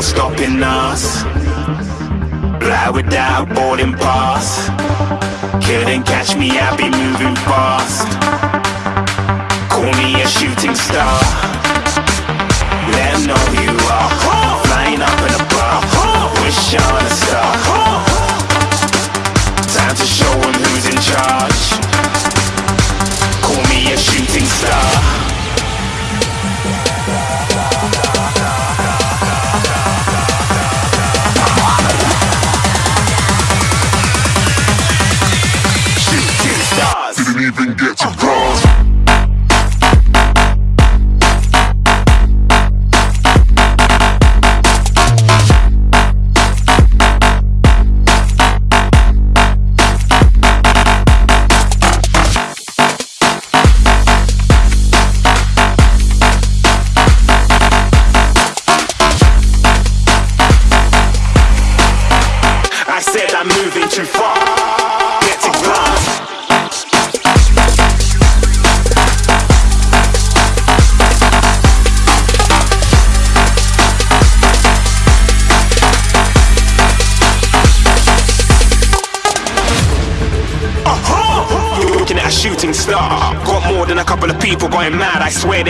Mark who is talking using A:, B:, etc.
A: no stopping us. Fly without boarding pass. Couldn't catch me, I be moving fast. Call me a shooting star. Let 'em know who you are. Flying up in a bar. Wish on a star. Time to show 'em who's in charge. Call me a shooting star.
B: Even get to cross.
A: I said I'm moving too far. Get to looking at a shooting star. Got more than a couple of people going mad. I swear they're